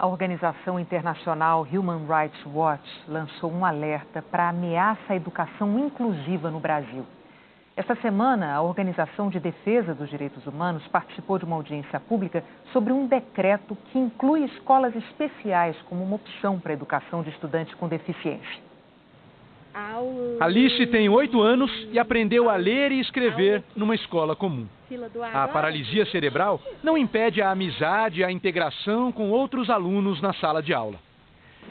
A organização internacional Human Rights Watch lançou um alerta para a ameaça à educação inclusiva no Brasil. Esta semana, a Organização de Defesa dos Direitos Humanos participou de uma audiência pública sobre um decreto que inclui escolas especiais como uma opção para a educação de estudantes com deficiência. Alice tem oito anos e aprendeu a ler e escrever numa escola comum. A paralisia cerebral não impede a amizade e a integração com outros alunos na sala de aula.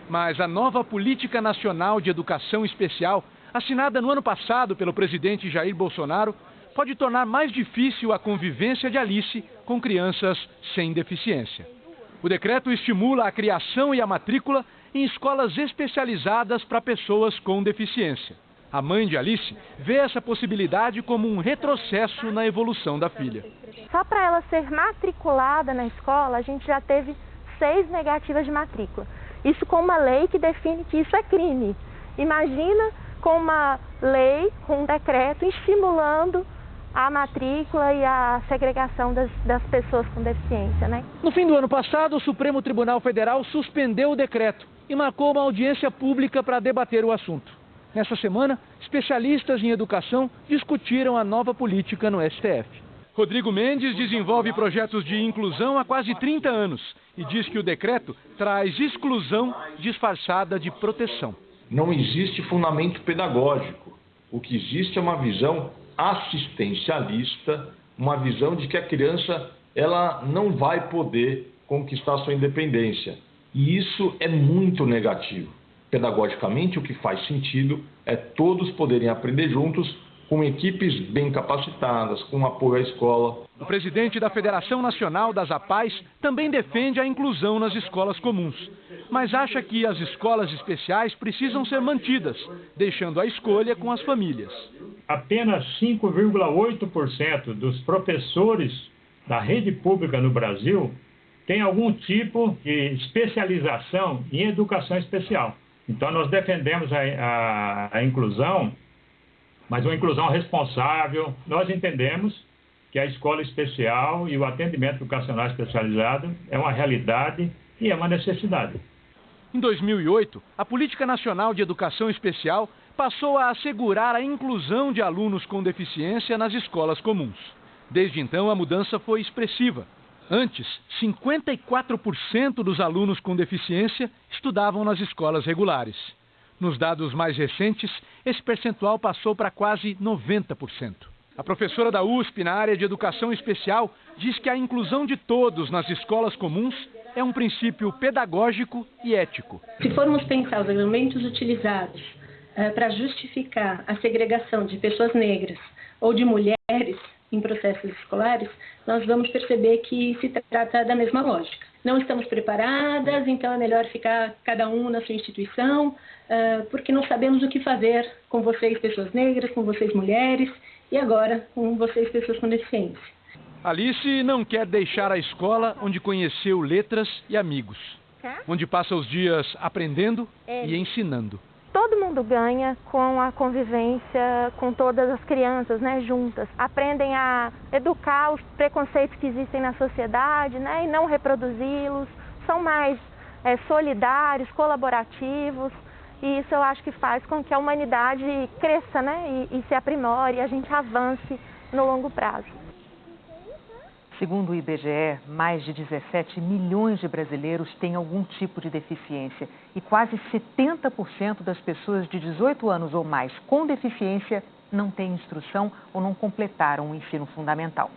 Mas a nova Política Nacional de Educação Especial, assinada no ano passado pelo presidente Jair Bolsonaro, pode tornar mais difícil a convivência de Alice com crianças sem deficiência. O decreto estimula a criação e a matrícula em escolas especializadas para pessoas com deficiência. A mãe de Alice vê essa possibilidade como um retrocesso na evolução da filha. Só para ela ser matriculada na escola, a gente já teve seis negativas de matrícula. Isso com uma lei que define que isso é crime. Imagina com uma lei, com um decreto estimulando a matrícula e a segregação das, das, pessoas com deficiência. Né? No fim do ano passado, o Supremo Tribunal Federal suspendeu o decreto e marcou uma audiência pública para debater o assunto. Nessa semana, especialistas em educação discutiram a nova política no STF. Rodrigo Mendes desenvolve projetos de inclusão há quase 30 anos e diz que o decreto traz exclusão disfarçada de proteção. Não existe fundamento pedagógico. O que existe é uma visão assistencialista, uma visão de que a criança ela não vai poder conquistar sua independência. E isso é muito negativo. Pedagogicamente, o que faz sentido é todos poderem aprender juntos com equipes bem capacitadas, com apoio à escola. O presidente da Federação Nacional das APAES também defende a inclusão nas escolas comuns, mas acha que as escolas especiais precisam ser mantidas, deixando a escolha com as famílias. Apenas 5,8% dos professores da rede pública no Brasil tem algum tipo de especialização em educação especial. Então, nós defendemos a, a, a inclusão, mas uma inclusão responsável. Nós entendemos que a escola especial e o atendimento educacional especializado é uma realidade e é uma necessidade. Em 2008, a Política Nacional de Educação Especial passou a assegurar a inclusão de alunos com deficiência nas escolas comuns. Desde então, a mudança foi expressiva. Antes, 54% dos alunos com deficiência estudavam nas escolas regulares. Nos dados mais recentes, esse percentual passou para quase 90%. A professora da USP na área de educação especial diz que a inclusão de todos nas escolas comuns é um princípio pedagógico e ético. Se formos pensar os argumentos utilizados uh, para justificar a segregação de pessoas negras ou de mulheres em processos escolares, nós vamos perceber que se trata da mesma lógica. Não estamos preparadas, então é melhor ficar cada um na sua instituição, porque não sabemos o que fazer com vocês, pessoas negras, com vocês, mulheres, e agora com vocês, pessoas com deficiência. Alice não quer deixar a escola onde conheceu letras e amigos, onde passa os dias aprendendo e ensinando todo mundo ganha com a convivência com todas as crianças, né, juntas. Aprendem a educar os preconceitos que existem na sociedade, né, e não reproduzi-los. São mais é, solidários, colaborativos. E isso eu acho que faz com que a humanidade cresça, né, e, e se aprimore, e a gente avance no longo prazo. Segundo o IBGE, mais de 17 milhões de brasileiros têm algum tipo de deficiência e quase 70% das pessoas de 18 anos ou mais com deficiência não têm instrução ou não completaram o ensino fundamental.